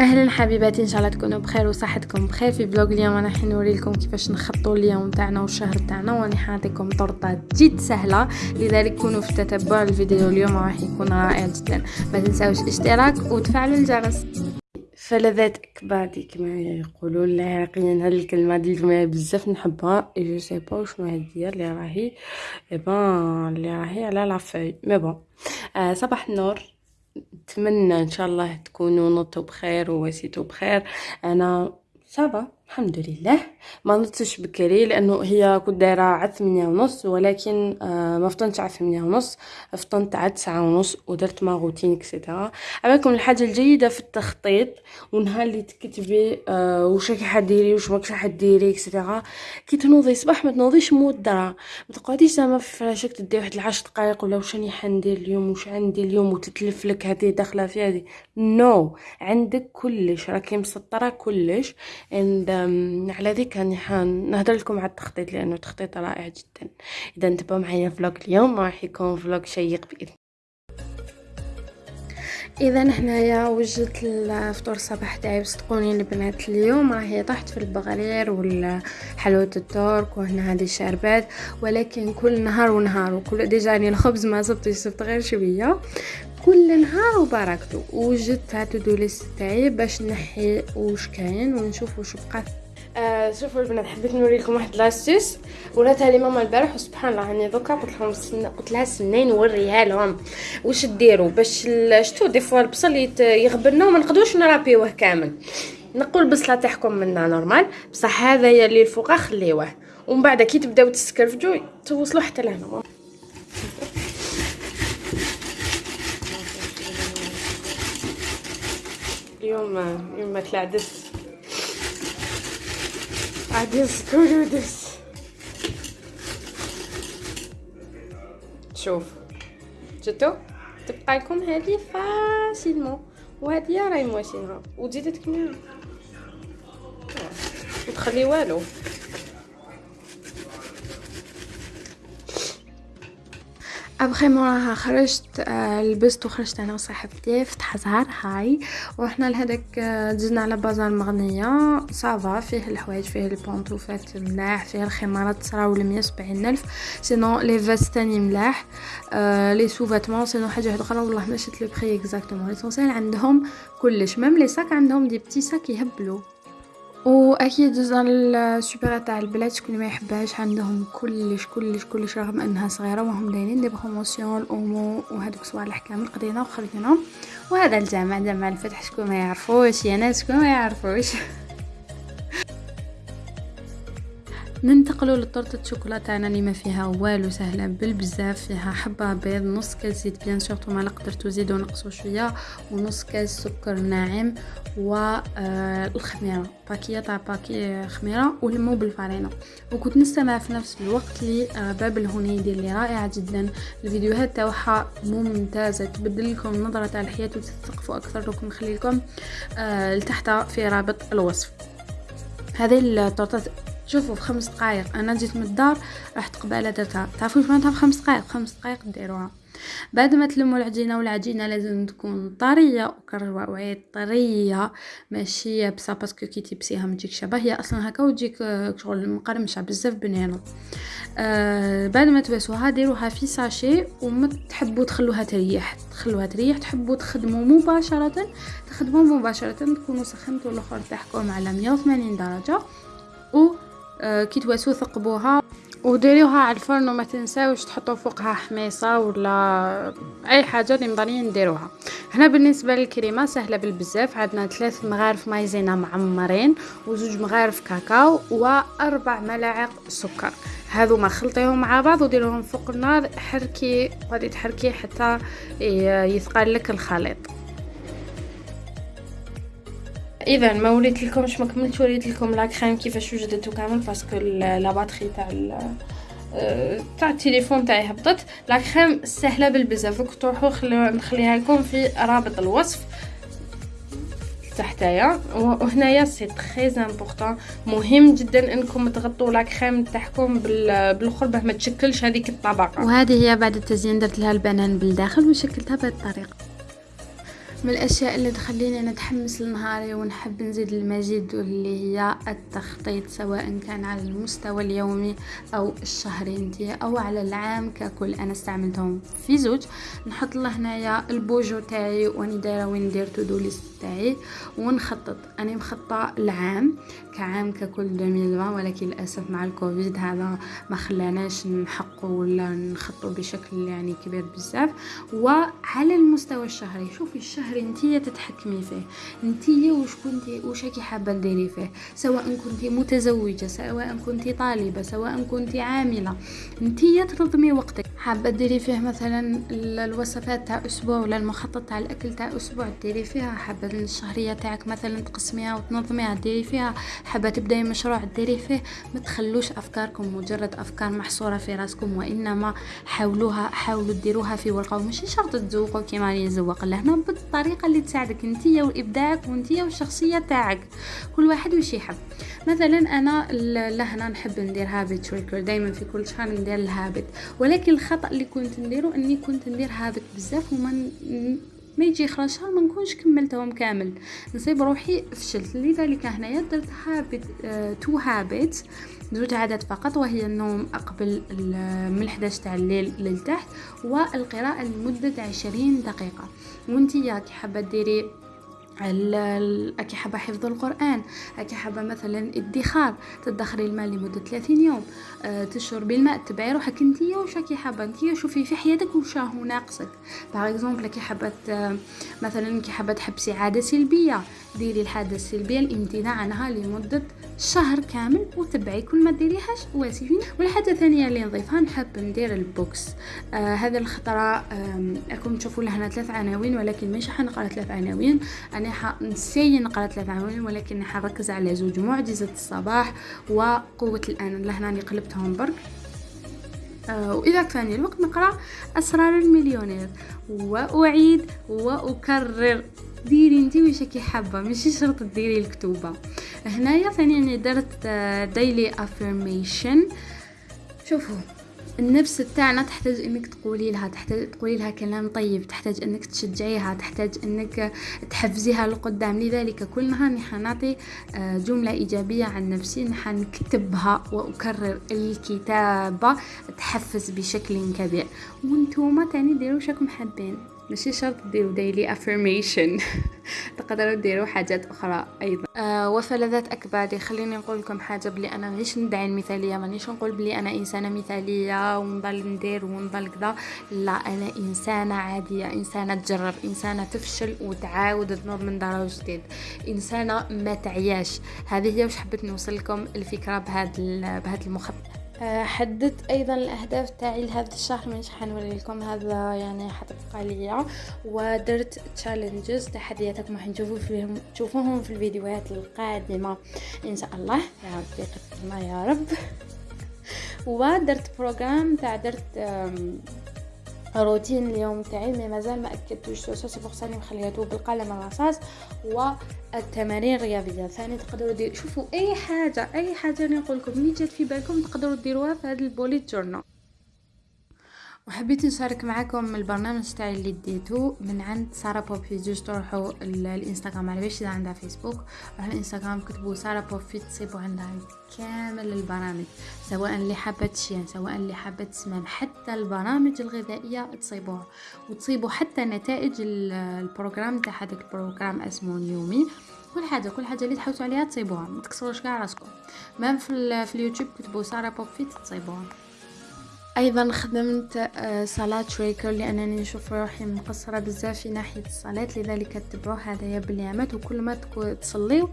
أهلا حبيباتي إن شاء الله تكونوا بخير وصحتكم بخير. في vlog اليوم أنا راح نوري لكم كيفاش نخططوا اليوم تاعنا والشهر تاعنا واني حاعطيكم طرطة جد سهلة. لذلك كونوا في تتبع الفيديو اليوم راح يكون رائع جدا. ما تنساوش الاشتراك وتفعلوا الجرس. فلذات كبادي كما يقولون العراقيين هاد الكلمة دي الجمله بزاف نحبها. et je sais pas شنو هادي اللي راهي et ben اللي راهي على la feuille mais bon صباح النور. نتمنى إن شاء الله تكونوا نطوا بخير وواسيتوا بخير. أنا ça va الحمد لله. ما نطش بكري لأنه هي كنت دايرة على ثمانية ونص ولكن آه ما فطنتش على ثمانية ونص. فطنت على تسعة ونص ودرت ma routine et cetera عليكم الحاجة الجيدة في التخطيط ونهار اللي تكتبي آه واش راكي حديري واش ماكش حديري et cetera كي تنوضي صباح ما تنوضيش مودرة ما تقعديش زعما في فراشك تدي واحد العشر دقائق ولا واش راني حندير اليوم واش عندي اليوم وتتلف لك هذه داخلة في هذه. نو no. عندك كلش راكي مسطرة كلش. And um, على ذيك راني نهضر لكم على التخطيط لأنه تخطيط رائع جدا. إذا انتبهوا معايا فلوق اليوم راح يكون فلوق شيق بإذن إذا هنايا وجدت الفطور الصباح تاعي وصدقوني البنات اليوم راهي طحت في البغرير والحلوة الترك وهنا هذه الشربات ولكن كل نهار ونهار وكل déjà الخبز ما صبتش صبت غير شوية. كل نهار وبركته. وجدت ها to do list تاعي باش نحي واش كاين ونشوف واش بقى. آه شوفوا البنات حبيت نوري لكم واحد l'astuce وراتها لي ماما البارح وسبحان الله راني دوكا قلت لهم. قلت لها سنين نوريها لهم واش ديروا باش شتو des fois البصل يغبرنا وما نقدروش نرابيوه كامل. نقول البصله تاعكم منا normal بصح هذا اللي الفوق خليوه. ومن بعد كي تبداو تسكرفجوا توصلوا حتى لهنا. اليوم اليوم ماكله عدس عدس كلو دس شوف شفتو تبقى لكم هذه فاسيلمون وهذه راهي مواسينها وتزيد تكمل. وتخلي والو. ابخي موراها خرجت آه لبست وخرجت أنا وصاحبتي فتح زهر هاي. ورحنا لهداك آه دزنا على بازار مغنية. صافا فيه الحوايج فيه البونطوفات ملاح فيه الخمارات تصراو لمية وسبعين ألف. سينو لي فاس تاني ملاح. آه les sous-vêtements sinon حاجة واحدة أخرى. والله ما شفت le prix exactement l'essentiel عندهم كلش. même les sacs عندهم des petits sacs يهبلوا. وأكيد جزء السوبرات تاع البلاد شكون ما يحبهاش عندهم كلش كلش كلش رغم إنها صغيرة وهم دايرين des promotions ال Omo وهذوك صوالح كامل قضينا وخرجنا. وهذا الجامع جامع الفتح شكون ما يعرفوش يا ناس شكون ما يعرفوش. ننتقلوا لطرطة الشوكولاتة. تاعنا اللي ما فيها والو سهلة بالبزاف فيها حبة بيض نص كاس زيت bien sûr ما قدرتوا تزيدوا نقصوا شوية ونص كاس سكر ناعم والخميره باكية تاع باكي خميرة ولمو بالفارينه وكنت نستمع في نفس الوقت لباب الهنيدي اللي رائعة جدا. الفيديوهات تاعها ممتازة تبدل لكم النظره تاع الحياة وتثقفوا أكثر لكم نخلي لكم آه لتحت في رابط الوصف. هذه التورته شوفوا في خمس دقائق أنا جيت من الدار رحت قبالة درتها. تعرفوا معناتها في خمس دقائق خمس دقائق ديروها بعد ما تلموا العجينة والعجينة لازم تكون طرية وكروا وعيد طرية ماشي يابسة parce que كي تيبسيها ما تجيك شبه. هي أصلا هكا وتجيك شغل مقرمشة بزاف بنينه آه بعد ما تبسوها ديروها في sachet وما تحبوا تخلوها تريح. تخلوها تريح تحبوا تخدموا مباشرة. تخدموا مباشرة تكونوا سخنتوا الأخر تاعكم على 180 درجة. آه كي تواسو ثقبوها وديريوها على الفرن وما تنساوش تحطوا فوقها حميصة ولا أي حاجة اللي مضانين نديروها. هنا بالنسبة للكريمة سهلة بالبزاف عندنا ثلاث مغارف مايزينا معمرين وزوج مغارف كاكاو وأربع ملاعق سكر. هذو ما خلطيهم مع بعض وديروهم فوق النار حركي غادي تحركي حتى يثقل لك الخليط. اذا ما وريت لكمش ما كملت وريت لكم la crème كيفاش وجدته كامل parce que la batterie تاع تاع التليفون تاعي هبطت. la crème سهلة بالبزاف. راكم تروحوا نخليها لكم في رابط الوصف تحتايا. وهنايا c'est très important مهم جدا إنكم تغطوا la crème تاعكم بالاخر باه ما تشكلش هذيك الطبقة. وهذه هي بعد التزيين درت لها البنان بالداخل وشكلتها بهذه الطريقة. من الأشياء اللي تخليني نتحمس لنهاري ونحب نزيد المزيد واللي هي التخطيط سواء كان على المستوى اليومي أو الشهري انتي أو على العام ككل أنا استعملتهم. في زوج نحط له هنايا ال bujo تاعي واني دايرة وين ندير to do list تاعي ونخطط. اني مخططة العام كعام ككل 2020 ولكن للأسف مع الكوفيد هذا ما خلاناش نحقوا ولا نخطوا بشكل يعني كبير بزاف. وعلى المستوى الشهري شوفي الشهر انتيه تتحكمي فيه انتيه وش كنتي وش راكي حابة ديري فيه سواء كنتي متزوجة سواء كنتي طالبة سواء كنتي عاملة انتيه تنظمي وقتك. حابة ديري فيه مثلا الوصفات تاع أسبوع ولا المخطط تاع الأكل تاع أسبوع ديري فيها. حابة الشهرية تاعك مثلا تقسميها وتنظميها ديري فيها حابة تبدأي مشروع ديري فيه؟ ما تخلوش أفكاركم مجرد أفكار محصورة في راسكم وإنما حاولوها حاولوا ديروها في ورقة ومش شرط تزوقوا كيما راني نزوق. لهنا بالطريقة اللي تساعدك انتيا وإبداعك وانتيا والشخصية تاعك. كل واحد وش يحب. مثلا أنا لهنا نحب ندير habit tracker دائما في كل شهر ندير ال habit ولكن الخطأ اللي كنت نديره إني كنت ندير habit بزاف وما ما يجي خرج شهر ما نكونش كملتهم كامل. نصيب روحي فشلت. لذلك هنايا درت habit to habit زوج عادات فقط وهي النوم قبل من 11 تاع الليل للتحت والقراءة لمدة 20 دقيقة. وانتي كي حابة ديري أكي حابة حفظ القرآن أكي حابة مثلا ادخار تدخري المال لمدة 30 يوم أه تشربي الماء تبعي روحك انتيا وش راكي حابة؟ انتيا شوفي في حياتك وش راهو ناقصك. par exemple كي حابة مثلا كي حابة تحبسي عادة سلبية ديري العادة السلبية الامتناع عنها لمدة شهر كامل وتبعي كل ما ديريهاش واسفين والحاجة الثانية اللي نضيفها نحب ندير البوكس. آه هذا الخطرة راكم تشوفوا لهنا ثلاث عناوين ولكن مش حنقرأ ثلاث عناوين. أنا حنسي نقرأ ثلاث عناوين ولكن حركز على زوج معجزة الصباح وقوة الآن. لهنا قلبتهم برك وإذا كفاني الوقت نقرأ أسرار المليونير. وأعيد وأكرر. ديري انتي وش كي حابه ماشي شرط ديري الكتوبة. هنايا ثاني درت daily affirmation شوفوا. النفس تاعنا تحتاج إنك تقولي لها تحتاج تقولي لها كلام طيب تحتاج إنك تشجعيها تحتاج إنك تحفزيها لقدام. لذلك كل نهار نعطي جملة إيجابية عن نفسي نكتبها وأكرر الكتابة تحفز بشكل كبير. وانتوما تاني ديروا شكم حابين. ماشي شرط ديروا daily affirmation تقدروا ديروا حاجات أخرى أيضا. آه وفلذات اكبادي خليني نقول لكم حاجة بلي أنا مانيش ندعي المثالية مانيش نقول بلي أنا إنسانة مثالية ونضل ندير ونضل كذا. لا أنا إنسانة عادية إنسانة تجرب إنسانة تفشل وتعاود تنوض من دار جديد. إنسانة ما تعياش. هذه هي وش حبيت نوصل لكم الفكرة بهذا بهذا المخطط. حددت أيضا الأهداف تاعي لهذا الشهر مش حنوري لكم هذا يعني حتبقى ليا. ودرت challenges تحدياتكم راح نشوفوا فيهم تشوفوهم في الفيديوهات القادمة إن شاء الله. يا ربي قدرنا يا رب. ودرت programme تاع درت روتين اليوم تاعي mais مازال ما أكدتوش. سو سي بوغ ساني مخلياتو بالقلم الرصاص والتمارين الرياضية. ثاني تقدروا ديروا شوفوا أي حاجة أي حاجة نقول لكم اللي جات في بالكم تقدروا ديروها في هذا ال bullet journal وحبيت نشارك معكم البرنامج تاعي اللي ديتو من عند سارة بوب في جوج تروحوا الإنستغرام. علاباليش عندها فيسبوك على الإنستغرام كتبوا سارة بوب فيت تصيبوا عندها كامل البرامج سواء اللي حابة تشين سواء اللي حابة تسمن حتى البرامج الغذائية تصيبوها وتصيبوا حتى نتائج ال programme تاع هذاك البروغرام اسمه نيومي. كل حاجة كل حاجة اللي تحوسوا عليها تصيبوها. ما تكسروش كاع راسكم même في, في اليوتيوب كتبوا سارة بوب فيت تصيبوها. أيضا خدمت صلاة tracker لأنني نشوف روحي مقصرة بزاف في ناحية الصلاة لذلك تتبعوا هذايا باليامات وكل ما تصليو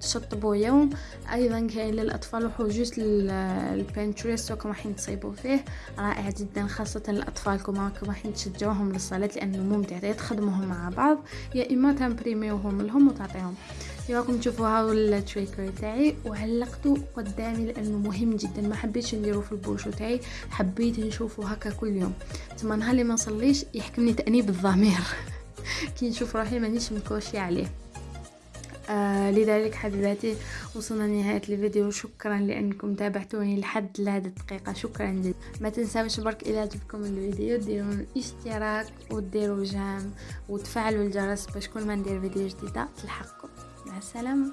تشطبوا يوم. أيضا كاين للأطفال روحوا juste ل Pinterest راكم راحين تصيبوا فيه رائع جدا خاصة الاطفالكم راكم راحين تشجعوهم للصلاة لأنه ممتع تخدموهم مع بعض يا إما تمبريميوهم لهم وتعطيهم. راكم تشوفوا هاو ال tracker تاعي. وعلقته قدامي لأنه مهم جدا. ما حبيتش نديرو في ال bujo تاعي. حبيت نشوفه هكا كل يوم. ثم نهار اللي ما نصليش يحكمني تأنيب الضمير. كي نشوف روحي مانيش مكوشي عليه. آه لذلك حبيباتي وصلنا لنهاية الفيديو. شكرا لأنكم تابعتوني لحد لهذه الدقيقة شكرا جدا. ما تنساوش برك إذا عجبكم الفيديو ديروا الاشتراك وديروا جام وتفعلوا الجرس باش كل ما ندير فيديو جديدة تلحقكم. مع السلامة.